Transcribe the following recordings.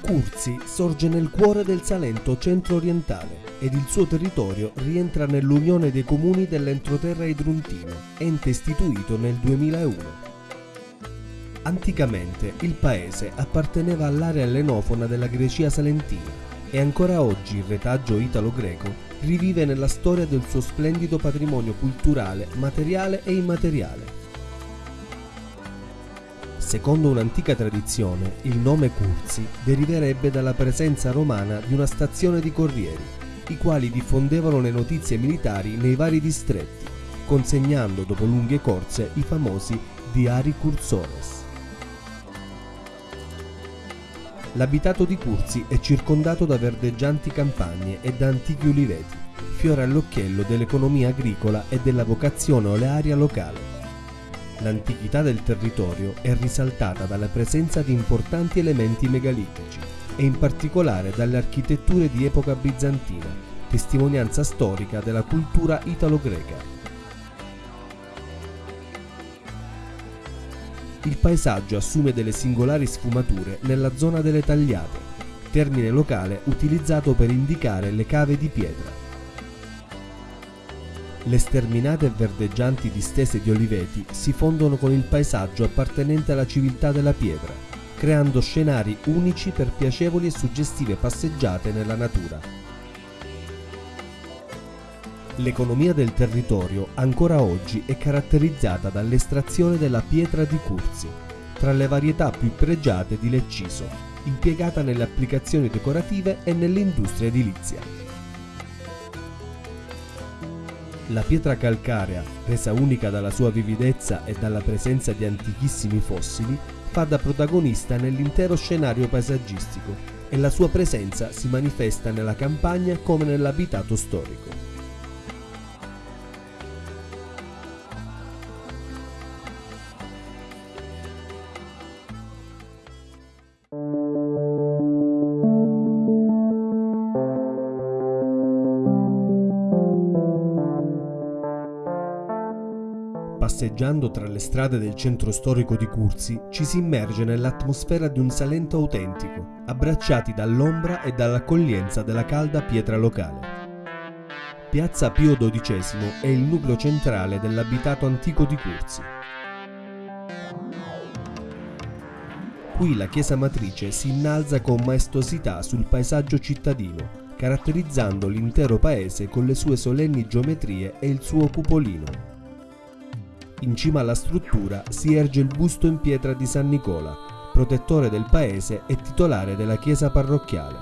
Curzi sorge nel cuore del Salento centro-orientale ed il suo territorio rientra nell'Unione dei Comuni dell'Entroterra Idruntino, ente istituito nel 2001. Anticamente il paese apparteneva all'area ellenofona della Grecia salentina e ancora oggi il retaggio italo-greco rivive nella storia del suo splendido patrimonio culturale, materiale e immateriale. Secondo un'antica tradizione, il nome Curzi deriverebbe dalla presenza romana di una stazione di corrieri, i quali diffondevano le notizie militari nei vari distretti, consegnando dopo lunghe corse i famosi diari cursores. L'abitato di Curzi è circondato da verdeggianti campagne e da antichi uliveti, fiore all'occhiello dell'economia agricola e della vocazione olearia locale. L'antichità del territorio è risaltata dalla presenza di importanti elementi megalitici e in particolare dalle architetture di epoca bizantina, testimonianza storica della cultura italo-greca. Il paesaggio assume delle singolari sfumature nella zona delle tagliate, termine locale utilizzato per indicare le cave di pietra. Le sterminate e verdeggianti distese di oliveti si fondono con il paesaggio appartenente alla civiltà della pietra, creando scenari unici per piacevoli e suggestive passeggiate nella natura. L'economia del territorio ancora oggi è caratterizzata dall'estrazione della pietra di Curzi, tra le varietà più pregiate di Lecciso, impiegata nelle applicazioni decorative e nell'industria edilizia. La pietra calcarea, resa unica dalla sua vividezza e dalla presenza di antichissimi fossili, fa da protagonista nell'intero scenario paesaggistico e la sua presenza si manifesta nella campagna come nell'abitato storico. Passeggiando tra le strade del centro storico di Curzi ci si immerge nell'atmosfera di un Salento autentico, abbracciati dall'ombra e dall'accoglienza della calda pietra locale. Piazza Pio XII è il nucleo centrale dell'abitato antico di Curzi. Qui la chiesa matrice si innalza con maestosità sul paesaggio cittadino, caratterizzando l'intero paese con le sue solenni geometrie e il suo cupolino. In cima alla struttura si erge il busto in pietra di San Nicola, protettore del paese e titolare della chiesa parrocchiale.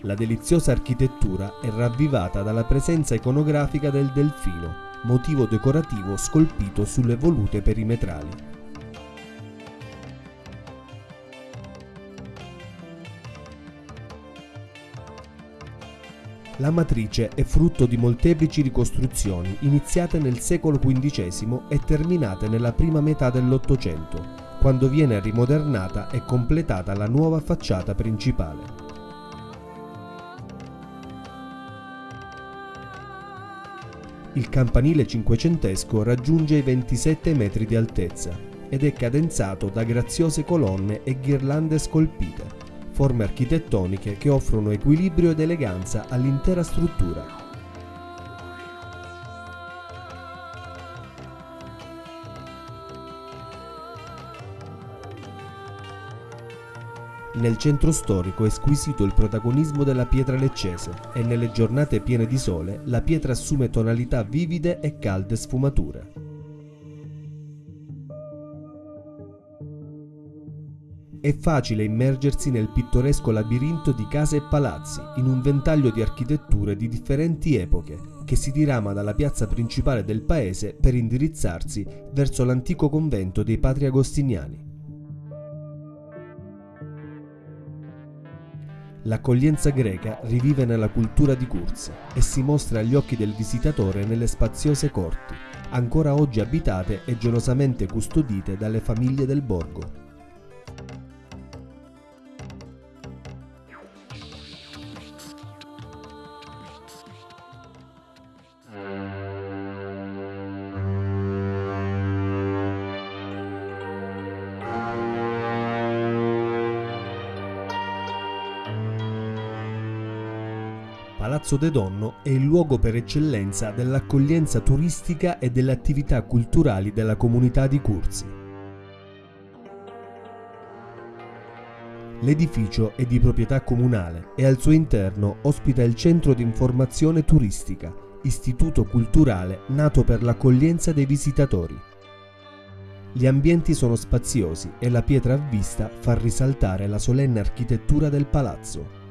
La deliziosa architettura è ravvivata dalla presenza iconografica del delfino, motivo decorativo scolpito sulle volute perimetrali. La matrice è frutto di molteplici ricostruzioni iniziate nel secolo XV e terminate nella prima metà dell'Ottocento, quando viene rimodernata e completata la nuova facciata principale. Il campanile cinquecentesco raggiunge i 27 metri di altezza ed è cadenzato da graziose colonne e ghirlande scolpite forme architettoniche che offrono equilibrio ed eleganza all'intera struttura. Nel centro storico è squisito il protagonismo della pietra leccese e nelle giornate piene di sole la pietra assume tonalità vivide e calde sfumature. È facile immergersi nel pittoresco labirinto di case e palazzi in un ventaglio di architetture di differenti epoche che si dirama dalla piazza principale del paese per indirizzarsi verso l'antico convento dei Patri Agostiniani. L'accoglienza greca rivive nella cultura di Curzi e si mostra agli occhi del visitatore nelle spaziose corti, ancora oggi abitate e gelosamente custodite dalle famiglie del borgo. Palazzo De Donno è il luogo per eccellenza dell'accoglienza turistica e delle attività culturali della comunità di Curzi. L'edificio è di proprietà comunale e al suo interno ospita il centro di informazione turistica, istituto culturale nato per l'accoglienza dei visitatori. Gli ambienti sono spaziosi e la pietra a vista fa risaltare la solenne architettura del palazzo.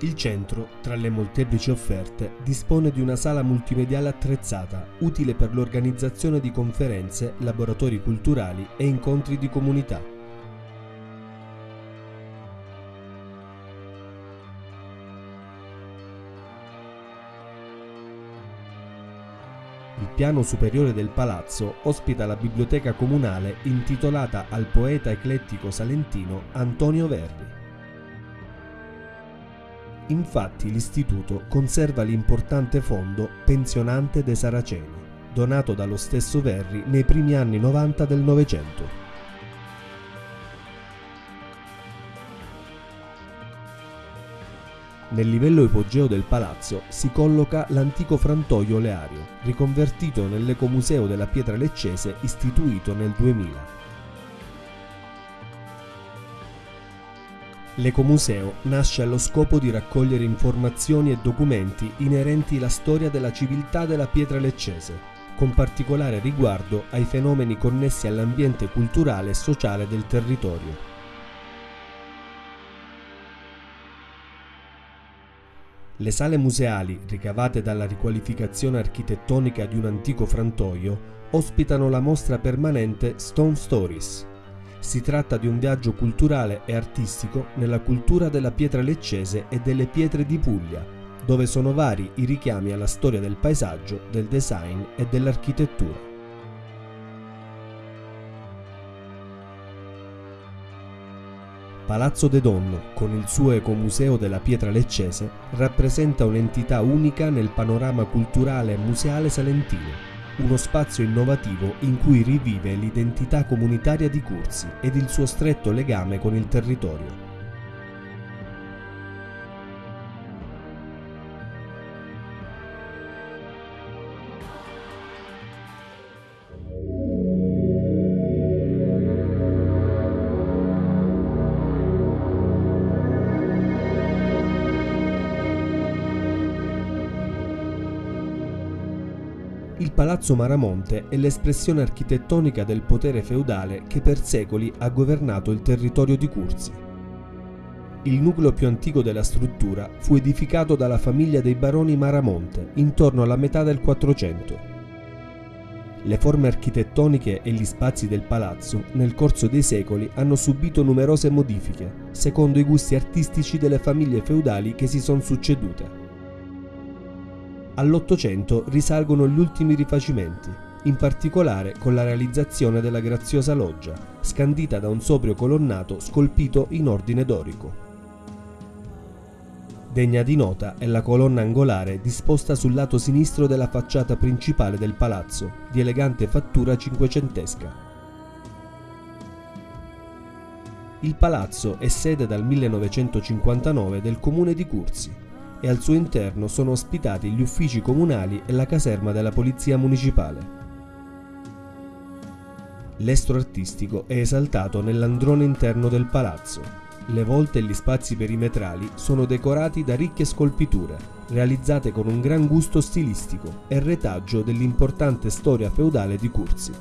Il centro, tra le molteplici offerte, dispone di una sala multimediale attrezzata, utile per l'organizzazione di conferenze, laboratori culturali e incontri di comunità. Il piano superiore del palazzo ospita la biblioteca comunale intitolata al poeta eclettico salentino Antonio Verri. Infatti l'istituto conserva l'importante fondo Pensionante dei Saraceni, donato dallo stesso Verri nei primi anni 90 del Novecento. Nel livello ipogeo del palazzo si colloca l'antico frantoio oleario, riconvertito nell'ecomuseo della pietra leccese istituito nel 2000. L'Ecomuseo nasce allo scopo di raccogliere informazioni e documenti inerenti alla storia della civiltà della pietra leccese, con particolare riguardo ai fenomeni connessi all'ambiente culturale e sociale del territorio. Le sale museali, ricavate dalla riqualificazione architettonica di un antico frantoio, ospitano la mostra permanente Stone Stories, si tratta di un viaggio culturale e artistico nella cultura della pietra leccese e delle pietre di Puglia, dove sono vari i richiami alla storia del paesaggio, del design e dell'architettura. Palazzo De Donno, con il suo ecomuseo della pietra leccese, rappresenta un'entità unica nel panorama culturale e museale salentino uno spazio innovativo in cui rivive l'identità comunitaria di Curzi ed il suo stretto legame con il territorio. Palazzo Maramonte è l'espressione architettonica del potere feudale che per secoli ha governato il territorio di Curzi. Il nucleo più antico della struttura fu edificato dalla famiglia dei baroni Maramonte intorno alla metà del 400. Le forme architettoniche e gli spazi del palazzo nel corso dei secoli hanno subito numerose modifiche, secondo i gusti artistici delle famiglie feudali che si sono succedute. All'Ottocento risalgono gli ultimi rifacimenti, in particolare con la realizzazione della graziosa loggia, scandita da un sobrio colonnato scolpito in ordine dorico. Degna di nota è la colonna angolare disposta sul lato sinistro della facciata principale del palazzo, di elegante fattura cinquecentesca. Il palazzo è sede dal 1959 del comune di Curzi e al suo interno sono ospitati gli uffici comunali e la caserma della Polizia Municipale. L'estro artistico è esaltato nell'androne interno del palazzo. Le volte e gli spazi perimetrali sono decorati da ricche scolpiture, realizzate con un gran gusto stilistico e retaggio dell'importante storia feudale di Curzi.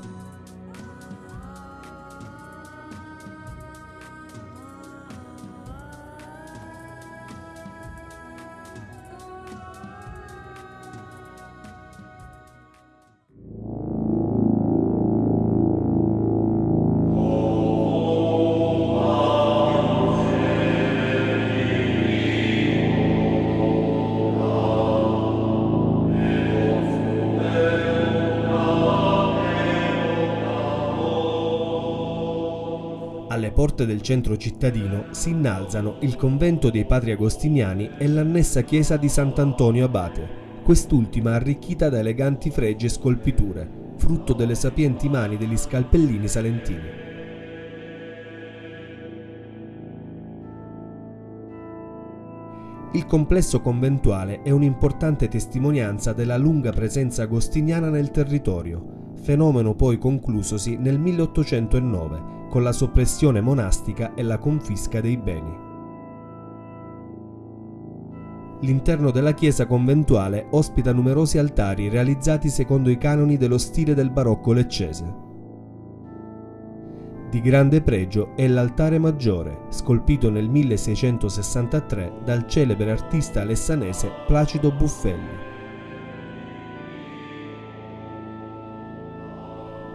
Porte del centro cittadino si innalzano il convento dei padri agostiniani e l'annessa chiesa di Sant'Antonio Abate, quest'ultima arricchita da eleganti fregi e scolpiture, frutto delle sapienti mani degli scalpellini salentini. Il complesso conventuale è un'importante testimonianza della lunga presenza agostiniana nel territorio, fenomeno poi conclusosi nel 1809 con la soppressione monastica e la confisca dei beni. L'interno della chiesa conventuale ospita numerosi altari realizzati secondo i canoni dello stile del barocco leccese. Di grande pregio è l'altare maggiore, scolpito nel 1663 dal celebre artista alessanese Placido Buffelli.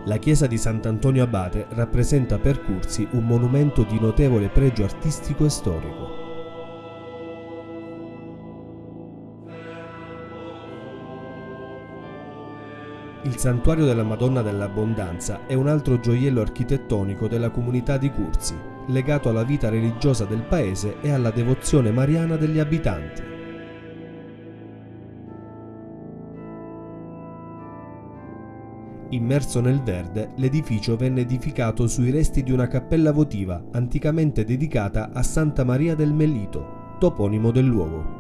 La chiesa di Sant'Antonio Abate rappresenta per Curzi un monumento di notevole pregio artistico e storico. Il santuario della Madonna dell'Abbondanza è un altro gioiello architettonico della comunità di Curzi, legato alla vita religiosa del paese e alla devozione mariana degli abitanti. Immerso nel verde, l'edificio venne edificato sui resti di una cappella votiva anticamente dedicata a Santa Maria del Melito, toponimo del luogo.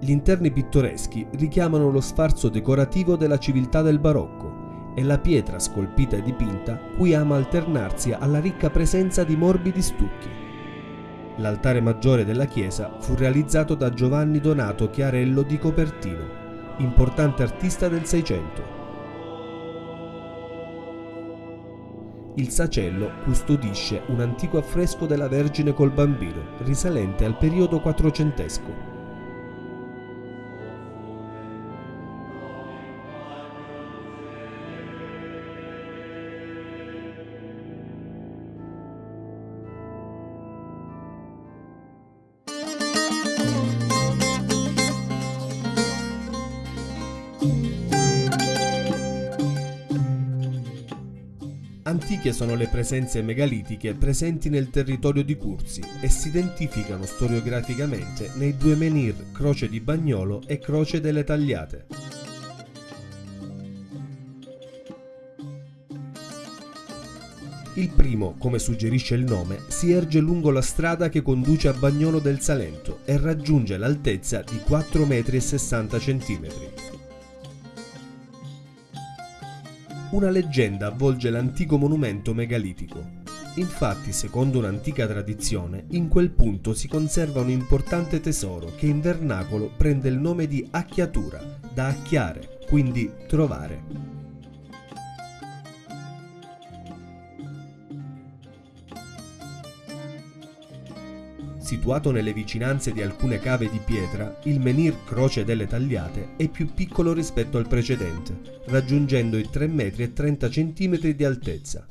Gli interni pittoreschi richiamano lo sfarzo decorativo della civiltà del barocco e la pietra scolpita e dipinta qui ama alternarsi alla ricca presenza di morbidi stucchi. L'altare maggiore della chiesa fu realizzato da Giovanni Donato Chiarello di Copertino, importante artista del Seicento. Il sacello custodisce un antico affresco della Vergine col bambino, risalente al periodo quattrocentesco. Antiche sono le presenze megalitiche presenti nel territorio di Curzi e si identificano storiograficamente nei due menhir Croce di Bagnolo e Croce delle Tagliate. Il primo, come suggerisce il nome, si erge lungo la strada che conduce a Bagnolo del Salento e raggiunge l'altezza di 4,60 m. Una leggenda avvolge l'antico monumento megalitico. Infatti, secondo un'antica tradizione, in quel punto si conserva un importante tesoro che in vernacolo prende il nome di acchiatura, da acchiare, quindi trovare. Situato nelle vicinanze di alcune cave di pietra, il menhir Croce delle Tagliate è più piccolo rispetto al precedente, raggiungendo i 3,30 m di altezza.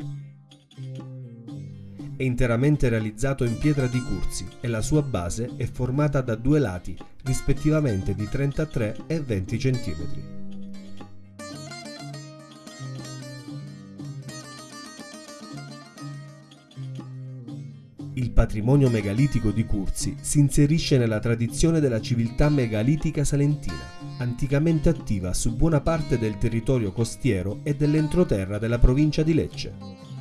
È interamente realizzato in pietra di Curzi e la sua base è formata da due lati, rispettivamente di 33 e 20 cm. Il patrimonio megalitico di Curzi si inserisce nella tradizione della civiltà megalitica salentina, anticamente attiva su buona parte del territorio costiero e dell'entroterra della provincia di Lecce.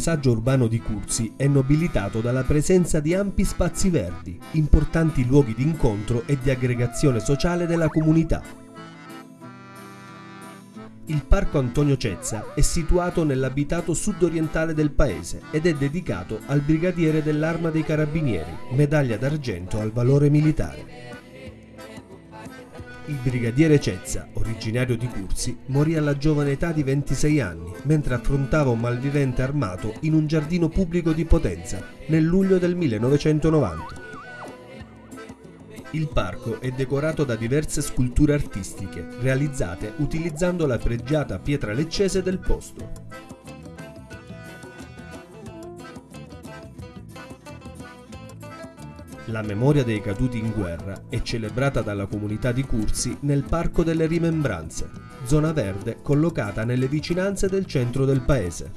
Paesaggio urbano di Curzi è nobilitato dalla presenza di ampi spazi verdi, importanti luoghi di incontro e di aggregazione sociale della comunità. Il parco Antonio Cezza è situato nell'abitato sud-orientale del paese ed è dedicato al brigadiere dell'Arma dei Carabinieri, medaglia d'argento al valore militare. Il brigadiere Cezza, originario di Curzi, morì alla giovane età di 26 anni mentre affrontava un malvivente armato in un giardino pubblico di Potenza nel luglio del 1990. Il parco è decorato da diverse sculture artistiche realizzate utilizzando la pregiata pietra leccese del posto. La memoria dei caduti in guerra è celebrata dalla comunità di Cursi nel Parco delle Rimembranze, zona verde collocata nelle vicinanze del centro del paese.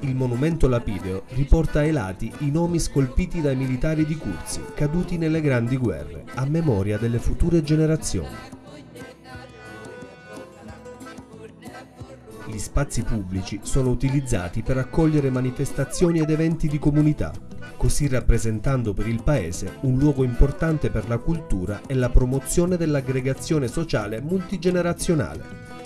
Il monumento lapideo riporta ai lati i nomi scolpiti dai militari di Curzi caduti nelle grandi guerre, a memoria delle future generazioni. Spazi pubblici sono utilizzati per accogliere manifestazioni ed eventi di comunità, così rappresentando per il Paese un luogo importante per la cultura e la promozione dell'aggregazione sociale multigenerazionale.